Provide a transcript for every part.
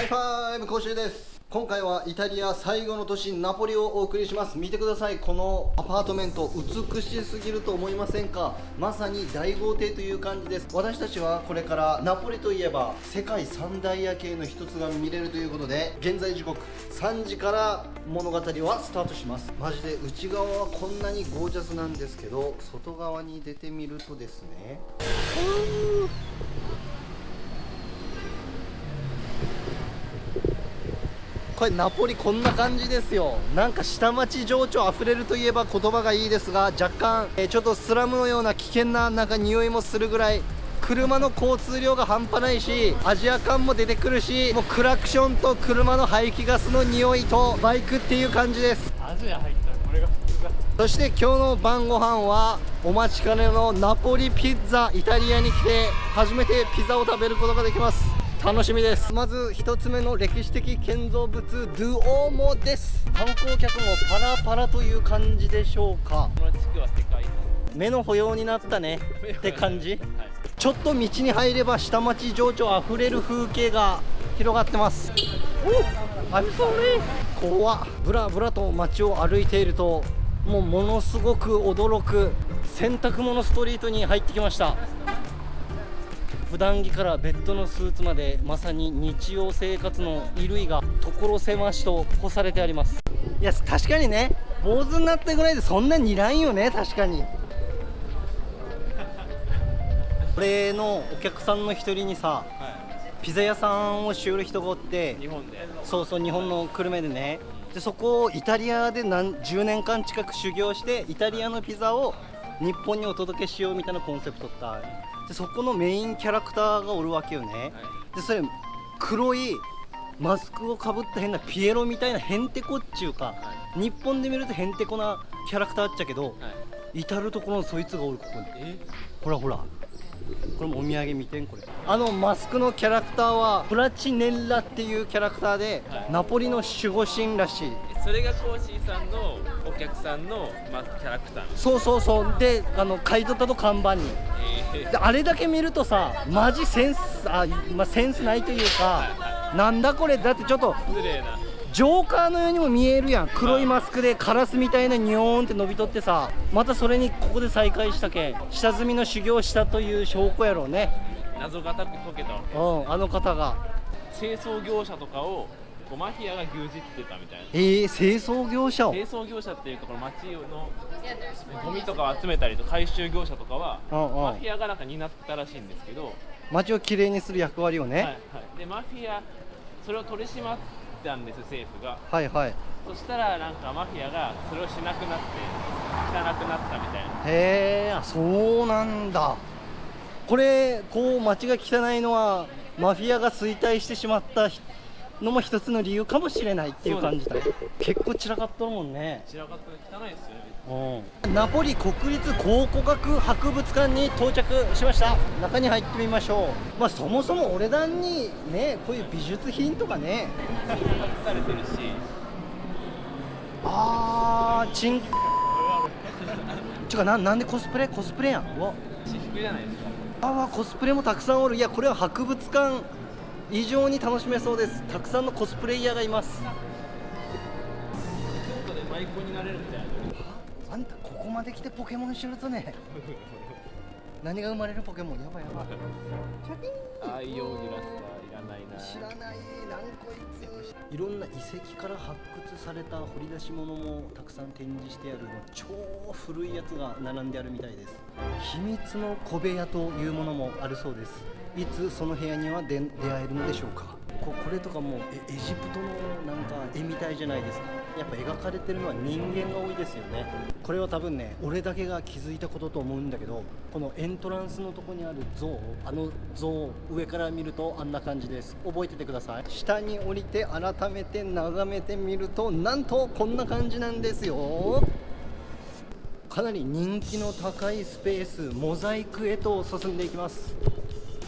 ハイファイブコーシーです。今回はイタリア最後の都市ナポリをお送りします。見てください。このアパートメント美しすぎると思いませんか？まさに大豪邸という感じです。私たちはこれからナポリといえば世界三大夜景の一つが見れるということで現在時刻3時から物語はスタートします。マジで内側はこんなにゴージャスなんですけど外側に出てみるとですね。これナポリこんな感じですよ。なんか下町情緒あふれるといえば言葉がいいですが若干、えー、ちょっとスラムのような危険ななんか匂いもするぐらい車の交通量が半端ないしアジア感も出てくるしもうクラクションと車の排気ガスの匂いとバイクっていう感じです。アジア入ったらこれが普通だ。そして今日の晩ご飯はお待ちかねのナポリピッツァイタリアに来て初めてピザを食べることができます楽しみです。まず一つ目の歴史的建造物ドゥオーモです。観光客もパラパラという感じでしょうか。この地区は世界遺産目の保養になったねって感じ、はい、ちょっと道に入れば下町情緒あふれる風景が広がってます。お I'm sorry 怖ブラブラと街を歩いているともうものすごく驚く。洗濯物ストリートに入ってきました。普段着からベッドのスーツまでまさに日常生活の衣類が所狭しと干されてあります。いや確かにね坊主になったぐらいでそんなにいらんよね確かに。これのお客さんの一人にさ、はい、ピザ屋さんをしよる人がおって日本で。そうそう日本の久留米でね。でそこをイタリアで何10年間近く修行してイタリアのピザを日本にお届けしようみたいなコンセプトってでそこのメインキャラクターがおるわけよね、はい、でそれ黒いマスクをかぶった変なピエロみたいなへんてこっちゅうか、はい、日本で見るとへんてこなキャラクターっちゃけど、はい、至る所のそいつがおるここに。ほらほら。これもお土産見てんこれ。あのマスクのキャラクターはプラチネッラっていうキャラクターで、はい、ナポリの守護神らしいそれがコーシーさんのお客さんの、まあ、キャラクター。そうそうそう。であの買い取ったと看板に、えー、であれだけ見るとさマジセンスあ、まあ、センスないというか、はいはい、なんだこれだってちょっと失礼な。ジョーカーのようにも見えるやん。黒いマスクでカラスみたいなニョーンって伸びとってさまたそれにここで再会したけ下積みの修行したという証拠やろうね。謎がたく解けたうんあの方が。清掃業者とかをこうマフィアが牛耳ってたみたいな。えー、清掃業者を。清掃業者っていうところ町のゴミとかを集めたりと回収業者とかはマフィアがなんか担ってたらしいんですけど。街をきれいにする役割をね、はいはい、でマフィアそれを取り締まってたんです政府が。はいはい。そしたらなんかマフィアがそれをしなくなって汚くなったみたいな。へえそうなんだ。これこう街が汚いのはマフィアが衰退してしまったのも一つの理由かもしれないっていう感じだ結構散らかっとるもんね。散らかって汚いですよねナポリ国立考古学博物館に到着しました。中に入ってみましょう。まあそもそも俺らにねこういう美術品とかね。されてるし。あーチンちゅかななんでコスプレ？コスプレやん。わ。私服じゃないです。かああコスプレもたくさんおる。いやこれは博物館以上に楽しめそうです。たくさんのコスプレイヤーがいます。ちょっとで舞妓になれるみたいなあんたここまで来てポケモン知るとね。何が生まれるポケモン？やばいやばい。チャキン。愛用ギラスはいらないな。知らないなんこいついろんな遺跡から発掘された掘り出し物もたくさん展示してある超古いやつが並んであるみたいです。秘密の小部屋というものもあるそうです。いつその部屋には出会えるのでしょうか。ここれとかもエジプトのなんか絵みたいじゃないですか。やっぱ描かれてるのは人間が多いですよね。これは多分ね俺だけが気づいたことと思うんだけどこのエントランスのとこにある像あの像上から見るとあんな感じです。覚えててください。下に降りて改めて眺めてみるとなんとこんな感じなんですよ。かなり人気の高いスペースモザイクへと進んでいきます。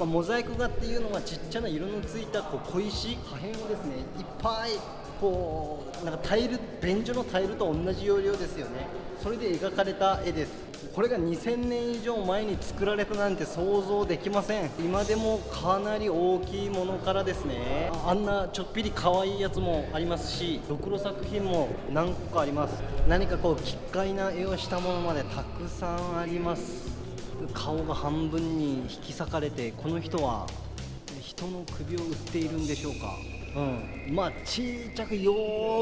ま、モザイク画っていうのはちっちゃな色のついたこう小石破片をですねいっぱいこうなんかタイル便所のタイルと同じ要領ですよね。それで描かれた絵です。これが2000年以上前に作られたなんて想像できません。今でもかなり大きいものからですねあんなちょっぴり可愛いやつもありますしドクロ作品も何個かあります。何かこう奇怪な絵をしたものまでたくさんあります。顔が半分に引き裂かれてこの人は人の首を打っているんでしょうか？うん、まあちっちゃくよ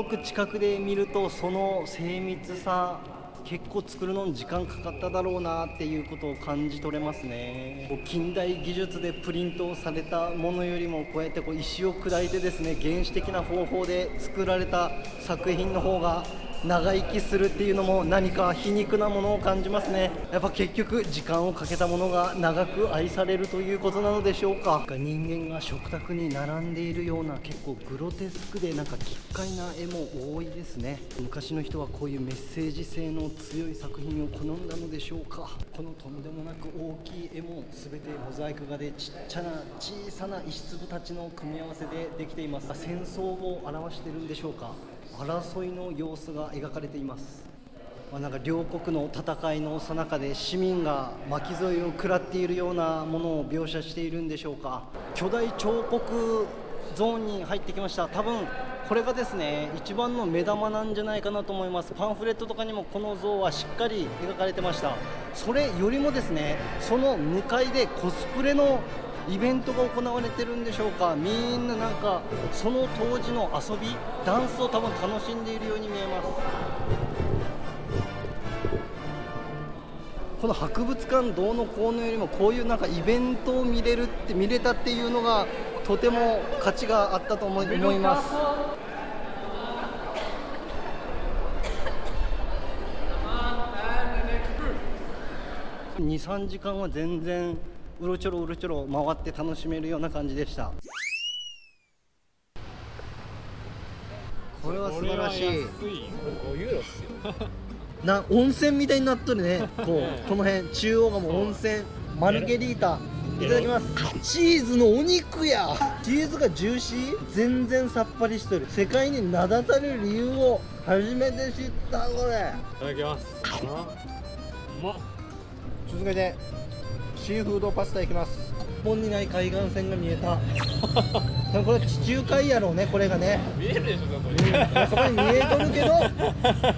ーく近くで見るとその精密さ結構作るのに時間かかっただろうなっていうことを感じ取れますね。近代技術でプリントされたものよりもこうやってこう石を砕いてですね原始的な方法で作られた作品の方が長生きするっていうのも何か皮肉なものを感じますね。やっぱ結局時間をかけたものが長く愛されるということなのでしょうか。人間が食卓に並んでいるような結構グロテスクでなんか奇怪な絵も多いですね。昔の人はこういうメッセージ性の強い作品を好んだのでしょうか。このとんでもなく大きい絵も全てモザイク画でちっちゃな小さな石粒たちの組み合わせでできています。戦争を表してるんでしょうか。争いの様子が描かれています、まあ、なんか両国の戦いのさなかで市民が巻き添えを食らっているようなものを描写しているんでしょうか。巨大彫刻ゾーンに入ってきました。多分これがですね一番の目玉なんじゃないかなと思います。パンフレットとかにもこの像はしっかり描かれてました。それよりもですねその向かいでコスプレのイベントが行われてるんでしょうか。みんななんかその当時の遊びダンスを多分楽しんでいるように見えます。この博物館どうのこうのよりもこういうなんかイベントを見れるって見れたっていうのがとても価値があったと思います。23時間は全然うろちょろうろちょろ回って楽しめるような感じでした。これは素晴らしい。5ユーロっすよな温泉みたいになっとるね。こうこの辺。中央がもう温泉マルゲリータ。いただきます。チーズのお肉や。チーズがジューシー。全然さっぱりしとる。世界に名だたる理由を初めて知ったこれ。いただきます。うまっ。続けてシーフードパスタいきます。日本にない海岸線が見えた。これ地中海やろうねこれがね。見えるでしょそこに、うん、そこに見えとるけど。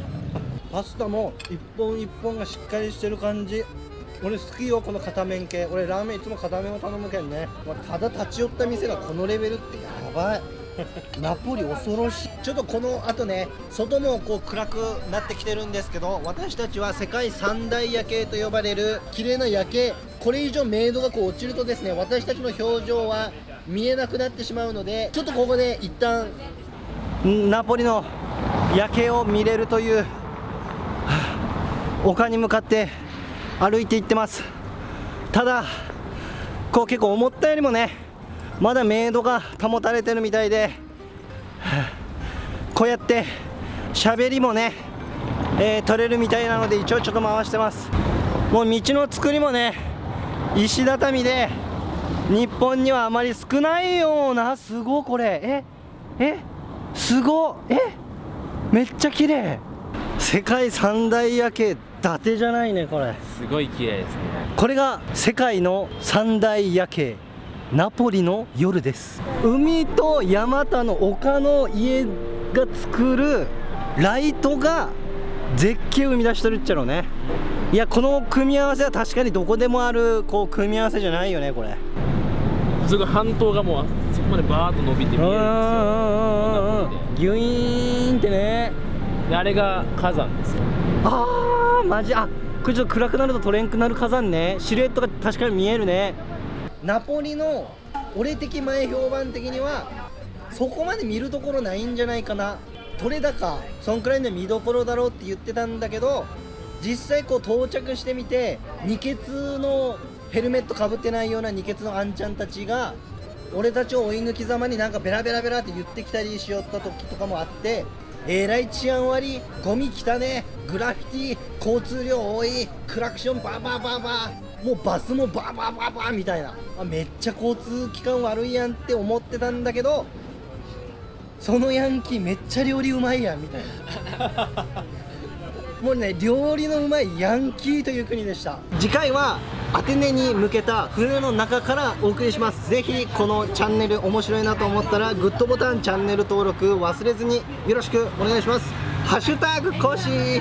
パスタも一本一本がしっかりしてる感じ。俺好きよこの片面系。俺ラーメンいつも片面を頼むけんね、まあ、ただ立ち寄った店がこのレベルってやばいナポリ恐ろしい。ちょっとこの後ね外もこう暗くなってきてるんですけど私たちは世界三大夜景と呼ばれる綺麗な夜景。これ以上明度がこう落ちるとですね私たちの表情は見えなくなってしまうのでちょっとここで一旦ナポリの夜景を見れるという丘に向かって歩いていってます。ただこう結構思ったよりもねまだメイドが保たれてるみたいでこうやって喋りもね、えー、取れるみたいなので一応ちょっと回してます。もう道の作りもね石畳で日本にはあまり少ないようなすごこれ。ええすごえめっちゃ綺麗。世界三大夜景伊達じゃないねこれ。すごい綺麗ですね。これが世界の三大夜景ナポリの夜です。海と山田の丘の家が作るライトが絶景を生み出してるっちゃろうね。いやこの組み合わせは確かにどこでもあるこう組み合わせじゃないよねこれ。すごい半島がもうそこまでバーッと伸びて見えるんですよ。ギュイーンってね。あれが火山ですよ。ああマジ。あこれちょっと暗くなると取れんくなる火山ね。シルエットが確かに見えるねナポリの俺的前評判的にはそこまで見るところないんじゃないかな。取れ高そんくらいの見どころだろうって言ってたんだけど実際こう到着してみて二血のヘルメットかぶってないような二血のあんちゃんたちが俺たちを追い抜きざまになんかベラベラベラって言ってきたりしよった時とかもあってえらい治安悪いゴミ来たねグラフィティ交通量多いクラクションバーバーバーバーもうバスもバーバーバーバーみたいな。あめっちゃ交通機関悪いやんって思ってたんだけどそのヤンキーめっちゃ料理うまいやんみたいな。もうね料理のうまいヤンキーという国でした。次回はアテネに向けた船の中からお送りします。ぜひこのチャンネル面白いなと思ったらグッドボタンチャンネル登録忘れずによろしくお願いします。ハッシュタグコシ